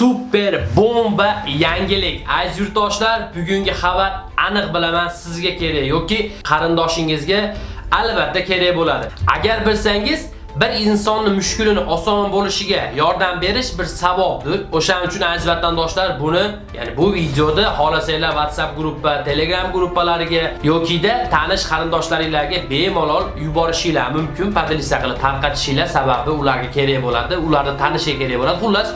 super bomba yangilik. Aziz yurtdoshlar, bugungi xabar aniq bilaman sizga kerak yoki qarindoshingizga albatta kerak bo'ladi. Agar bilsangiz bir insonni mushkulini oson bo'lishiga yordam berish bir savobdir. O'shaning uchun aziz vatandoshlar buni, ya'ni bu videoda xohlasanglar WhatsApp guruhi, Telegram guruhlariga yokida tanish qarindoshlaringizga bemalol yuborishinglar mumkin. Podlisa qilib tarqatishinglar sababi ularga kerak bo'ladi, ularni tanishiga kerak bo'ladi. Xullas,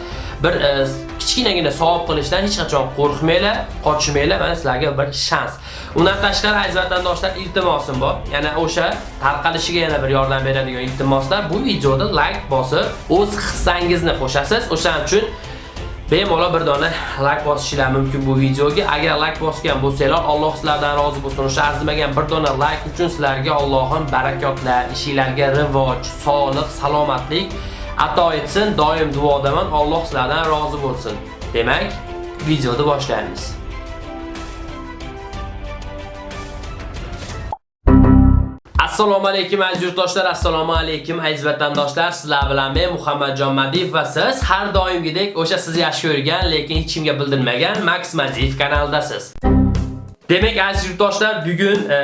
bir e, kichkinagina savob qilishdan hech qachon qo'rqmanglar, qochmanglar, mana sizlarga bir shans. Undan tashqari aziz vatandoshlar iltimosim bor. Yana o'sha tarqalishiga yana bir yordam beradigan iltimoslar bu videoda like bosib, o'z hissangizni qo'shasiz. O'shaning uchun bemalol bir dona like bosishinglar mumkin bu videoga. Agar like bosgan bo'lsanglar, Alloh sizlardan rozi bo'lsin. O'sha arzimagan bir dona like uchun sizlarga Allohim barakotlar, ishingizlarga rivoj, sog'lik, salomatlik ato etsin. Doim duodaman. Alloh sizlardan rozi bo'lsin. Demak, videoni boshlaymiz. Assalomu alaykum aziz yurtdoshlar, assalomu alaykum aziz vatandoshlar. Sizlar bilan men Muhammadjon Madiyev va siz har doimgidek o'sha siz yaxshi ko'rgan, lekin hech kimga bildirmagan Max Madiyev kanalidasiz. Demek aziz yurtdoshlar, bugun e,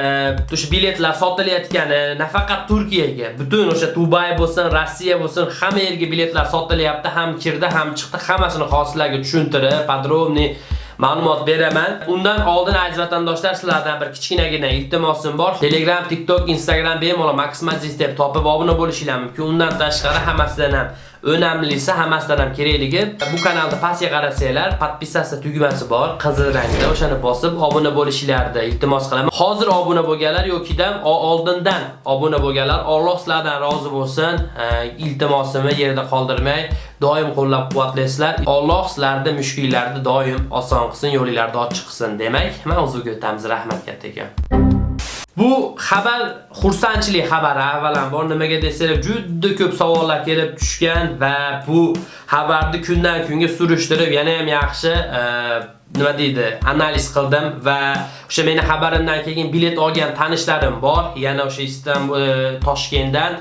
o'sha biletlar sotilayotgani nafaqat Turkiyaga, butun o'sha Dubay bo'lsin, Rossiya bo'lsin, hamma yerga biletlar sotilyapti, ham kirdi, ham chiqdi, hammasini hozirlarga tushuntirib, podrobniy ma'lumot beraman. Undan oldin aziz vatandoshlar sizlardan bir kichkinagina iltimosim bor. Telegram, TikTok, Instagram bemalol Maximazis deb topib obuna bo'lishingiz mumkin. Undan tashqari hammasidan ham Önemlisi hammasidan ham kerakligi bu kanalda pastga qarasanglar, podpisatsiya tugmasi bor, qizil rangda, o'shani bosib obuna bo'lishlaringizni iltimos qilaman. Hozir obuna bo'lganlar yoki-dam oldindan obuna bo'lganlar, Alloh sizlardan rozi bo'lsin. Iltimosimni yerda qoldirmay, doim qo'llab-quvvatlaysizlar. Alloh sizlarni mushkullarni doim oson qilsin, yo'linglarni ochiq qilsin. Demak, mavzuga o'tamiz. Rahmat kattaga. Bu xabar xursandchilik xabari avvalambor nimaga desalar juda ko'p savollar kelib tushgan va bu xabarni kundan kunga surishtirib yana ham yaxshi e, nima deydi analiz qildim va o'sha meni xabarimdan keyin bilet olgan tanishlarim bor. Yana o'sha Istanbul e, Toshkentdan.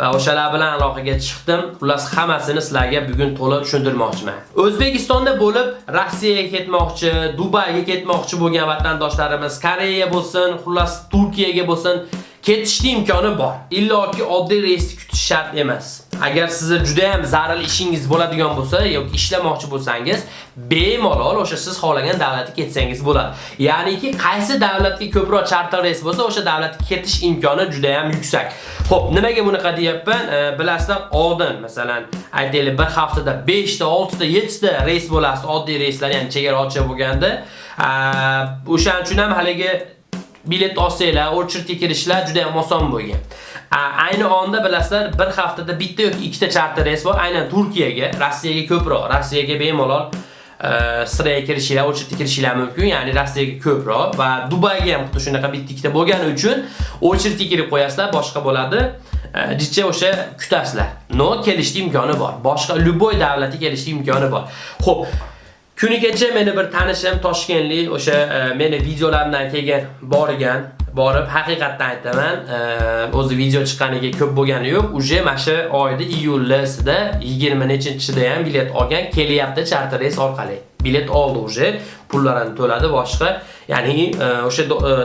Va o'shalar bilan aloqaga chiqdim. Xullas hammasini sizlarga bugun to'liq tushuntirmoqchiman. O'zbekistonda bo'lib Rossiyaga ketmoqchi, Dubayga ketmoqchi bo'lgan vatandoshlarimiz, Koreya bo'lsin, xullas Turkiyaga bo'lsin, ketishni imkoni bor. Illoki oddiy reysni kutish shart emas. Agar sizni juda ham zarur ishingiz bo'ladigan bo'lsa yoki ishlamoqchi bo'lsangiz, bemalol o'sha siz xohlagan davlatga ketsangiz bo'ladi. Ya'niki qaysi davlatga ko'proq charter reys bo'lsa, o'sha davlatga ketish imkoni juda ham yuksak. Xo'p, nimaga bunaqa deyapman? E, bilasizlar, oldin masalan, aytaylik bir haftada 5 ta, 6 ta, 7 ta reys bo'lasiz, oddiy reyslar, ya'ni chegarachi bo'lganda. O'shaning uchun ham haligi bilet olsanglar, очередьga kirishlar juda ham oson bo'lgan. Ayni onda bilasizlar, bir haftada bitta yoki ikkita charter reys bor, aynan Turkiyaga, Rossiyaga ko'proq, Rossiyaga bemalol e, siraya kirishinglar, o'chirtga kirishinglar mumkin, ya'ni Rossiyaga ko'proq va Dubayga ham xuddi shunaqa bitta ikkita bo'lgani uchun o'chirtga kirib qo'yasizlar, boshqa bo'ladi. E, Jicha o'sha kutasizlar. No kelishning imkoni bor. Boshqa любой davlatga kelishning imkoni bor. Xo'p, Kunigacha meni bir tanishim Toshkentlik o'sha e, meni videolarimdan kelgan borgan borib haqiqatdan aytaman, e, o'zi video chiqqaniga ko'p bo'lgani yo'q. Uje mana shu oyda iyullasida 20 nechinchida ham bilet olgan, kelyapti charter reys orqali. Bilet oldi uje, pullarini to'ladi boshqa. Ya'ni e, o'sha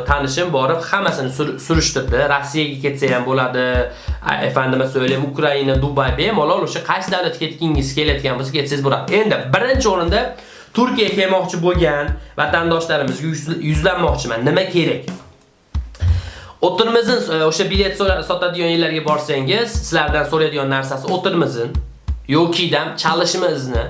tanishim borib hammasini surishtirdi. Rossiyaga ketsa ham bo'ladi. Efendime söyleyeyim Ukraina, Dubay bemalol o'sha qaysi davlatga ketgingiz kelayotgan bo'lsa ketsangiz bo'ladi. Endi birinchi o'rinda Turkiyaga kelmoqchi bo'lgan vatandoshlarimizga yuzlanmoqchiman. Nima kerak? O'tirmizin e, o'sha bilet sotadigan yerlarga borsangiz, sizlardan so'raydigan narsasi o'tirmizin yoki-dam chalishimizni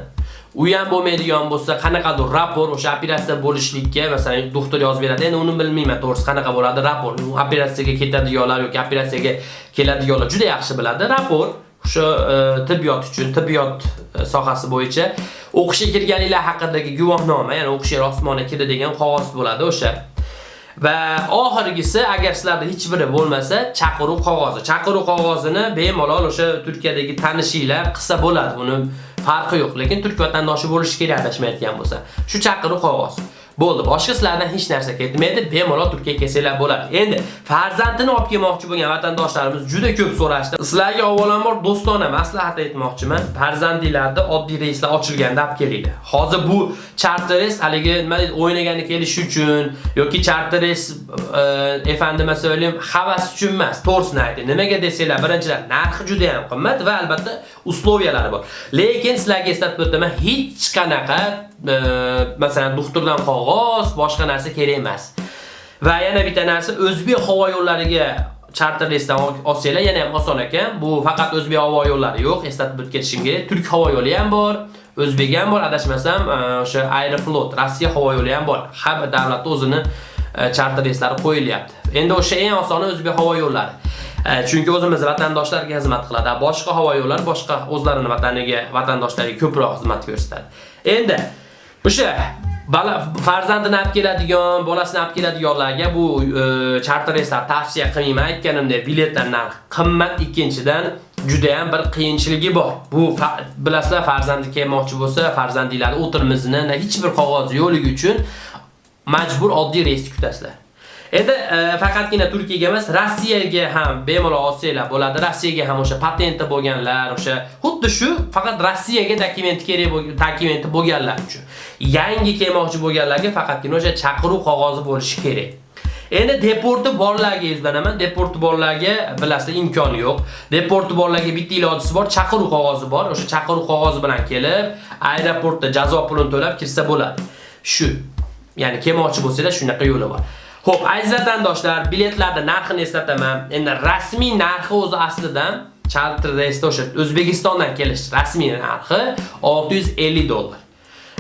u ham bo'lmaydigan bo'lsa, qanaqadir rapor o'sha operatsiya bo'lishlikka, masalan, doktor yozib beradi. Endi uni bilmayman, to'g'risi qanaqa bo'ladi rapor. U operatsiyaga ketadiganlar yoki operatsiyaga keladiganlar juda yaxshi biladi. Rapor o'sha e, tibbiyot uchun, tibbiyot e, sohasi bo'yicha o'qishga kirganinglar haqidagi guvohnoma, ya'ni o'qishga yer kirdi degan qog'oz bo'ladi o'sha. Va oxirgisi agar sizlarda hech biri bo'lmasa, chaqiruv qog'ozi. Chaqiruv qog'ozini bemalol o'sha Turkiyadagi tanishinglar qilsa bo'ladi. Uni farqi yo'q, lekin turk vatandoshi bo'lish kerak adashmayotgan bo'lsa. Shu chaqiruv qog'ozi. Bo'ldi, boshqa sizlardan hech narsa ketmaydi, bemalol Turkiyaga kelsanglar bo'ladi. Endi farzandini olib kelmoqchi bo'lgan vatandoshlarimiz juda ko'p so'rashdi. Sizlarga avvalambor do'stona maslahat aytmoqchiman. Farzandingizlarni oddiy reyslar ochilganda olib kelinglar. Hozir bu charter reys haligi nima deydi, o'ynagani kelish uchun yoki charter reys e, efendime söyleyeyim, havas uchun emas, to'g'risini ayting. Nimaga desanglar, birinchidan narxi juda ham qimmat va albatta usloviyalari bor. Lekin sizlarga eslatib o'taman, hech qanaqa masalan doktordan qog'oz, boshqa narsa kerak emas. Va yana bitta narsa O'zbek havo yo'llariga charter reysdan olsanglar yana ham oson ekan. Bu faqat O'zbek havo yo'llari yo'q, eslatib o'tib ketishim kerak. Turk havo yo'li ham bor. O'zbek ham bor, adashmasam, e, o'sha Aeroflot, Rossiya havo yo'li ham bor. Har bir davlatda o'zini e, charter reyslari qo'yilyapti. Endi o'sha eng osoni O'zbek havo yo'llari. E, chunki o'zimiz vatandoshlarga xizmat qiladi boshqa havo yo'llari boshqa o'zlarini vataniga vatandoshlariga ko'proq xizmat ko'rsatadi endi o'sha bala farzandini olib keladigan bolasini olib keladiganlarga bu e, charter reyslar tavsiya qilmayman aytganimdek biletlar narxi qimmat ikkinchidan juda ham bir qiyinchiligi bor. Bu bilasizlar farzandi kelmoqchi bo'lsa, farzandingizni o'tirimizni hech bir qog'oz yo'qligi uchun majbur oddiy reysni kutasizlar. Endi e, faqatgina Turkiyaga emas, Rossiyaga ham bemalol olsanglar bo'ladi. Rossiyaga ham o'sha patenti bo'lganlar, o'sha xuddi shu faqat Rossiyaga dokumenti kerak bo'lgan, dokumenti bo'lganlar uchun. Yangi kelmoqchi bo'lganlarga faqatgina o'sha chaqiruv qog'ozi bo'lishi kerak. Endi deporti borlarga izlanaman. Deporti borlarga bilasizlar imkoni yo'q. Deporti borlarga bitta ilojisi bor, chaqiruv qog'ozi bor. O'sha chaqiruv qog'ozi bilan kelib, aeroportda jazo pulini to'lab kirsa bo'ladi. Shu. Ya'ni kelmoqchi bo'lsanglar shunaqa yo'li bor. Xo'p, aziz vatandoshlar, biletlarning narxini eslataman. Endi rasmiy narxi o'zi aslidan charter reysda o'sha O'zbekistondan kelish rasmiy narxi 650 dollar.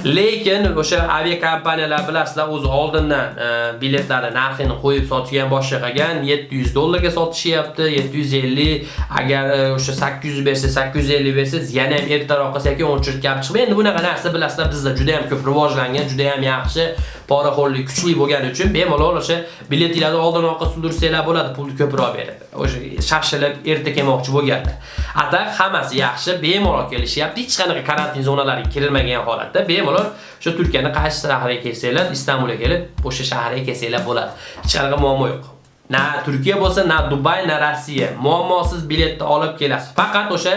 Lekin o'sha aviakompaniyalar bilasizlar o'zi oldindan e, biletlarni narxini qo'yib sotgan boshlagan 700 dollarga sotishyapti, 750 agar e, o'sha 800 bersa, 850 bersangiz yana ham ertaroq qilsak o'chirib gap chiqmaydi. Endi bunaqa narsa bilasizlar bizda juda ham ko'p rivojlangan, juda ham yaxshi poraxo'rlik kuchli bo'lgani uchun bemalol o'sha biletinglarni oldin orqa sundirsanglar bo'ladi, pulni ko'proq beradi. O'sha shashilib erta kelmoqchi bo'lganlar. Atak hammasi yaxshi, bemalol kelishyapti. Hech qanaqa karantin zonalariga kirilmagan holatda bemalol o'sha Turkiyani qaysi shahriga kelsanglar, Istanbulga kelib, o'sha shaharga kelsanglar bo'ladi. Hech qanaqa muammo yo'q. Na Turkiya bo'lsa, na Dubay, na Rossiya. Muammosiz biletni olib kelasiz. Faqat o'sha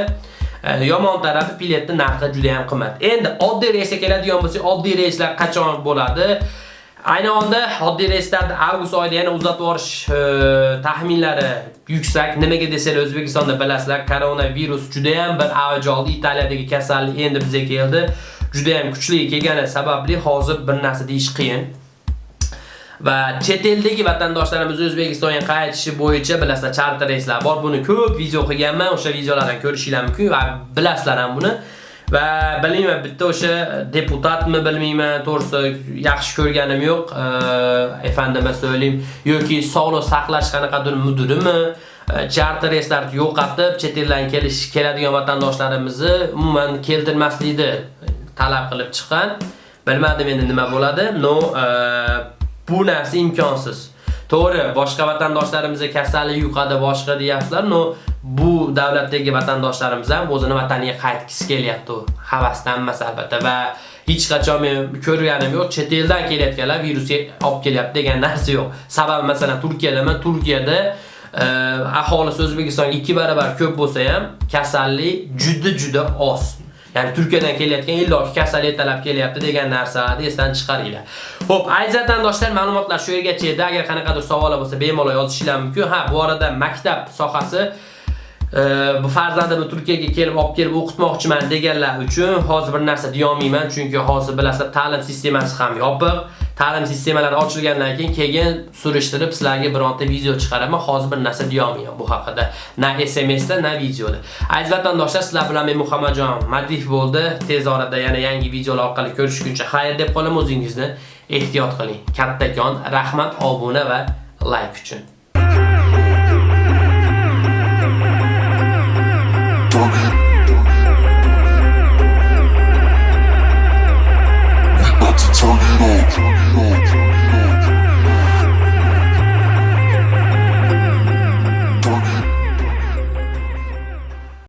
e, yomon tarafi biletni narxi juda ham qimmat. Endi oddiy reysga keladigan bo'lsak, oddiy reyslar qachon bo'ladi? Ayni onda oddiy reyslarni avgust oyida yana uzatib yuborish e, taxminlari yuksak. Nimaga desanglar O'zbekistonda bilasizlar, koronavirus juda ham bir avj oldi. Italiyadagi kasallik endi bizga keldi. Juda ham kuchli kelgani sababli hozir bir narsa deyish qiyin. va chet eldagi vatandoshlarimiz O'zbekistonga qaytishi bo'yicha bilasizlar charter reyslar bor. Buni ko'p video qilganman, o'sha videolardan ko'rishinglar mumkin va bilasizlar ham buni. va bilmayman bitta o'sha deputatmi bilmayman to'g'risi yaxshi ko'rganim yo'q efendime so'ylayim yoki sog'liq saqlash qanaqadir mudirimi charter reyslarni yo'qotib chet eldan kelish keladigan vatandoshlarimizni umuman keltirmaslikni talab qilib chiqqan bilmadim endi nima bo'ladi no e, bu narsa imkonsiz To'g'ri, boshqa vatandoshlarimizga kasallik yuqadi, boshqa deyapsizlar, no bu davlatdagi vatandoshlarimiz ham o'zini vataniga qaytgisi kelyapti. Havasdan emas albatta va hech qachon men ko'rganim yo'q, chet eldan kelayotganlar virusga olib kelyapti degan narsa yo'q. Sababi masalan Turkiyadaman, Turkiyada aholi aholisi O'zbekistonga 2 barobar ko'p bo'lsa ham kasallik juda juda oz. Ya'ni Turkiyadan kelayotgan illoki kasallik talab kelyapti degan narsani esdan chiqaringlar. Xo'p, aziz vatandoshlar, ma'lumotlar shu yergacha edi. Agar qanaqadir savollar bo'lsa, bemalol yozishingiz mumkin. Ha, bu arada maktab sohasi bu farzandimni Turkiyaga kelib olib kelib o'qitmoqchiman deganlar uchun hozir bir narsa deya olmayman, chunki hozir bilasizlar ta'lim sistemasi ham yopiq. ta'lim sistemalari ochilgandan keyin keyin surishtirib sizlarga bironta video chiqaraman. Hozir bir narsa deya olmayman bu haqida. Na SMSda, na videoda. Aziz vatandoshlar, sizlar bilan men Muhammadjon Madif bo'ldi. Tez orada yana yangi videolar orqali ko'rishguncha xayr deb qolaman. O'zingizni ehtiyot qiling. Kattakon rahmat obuna va like uchun.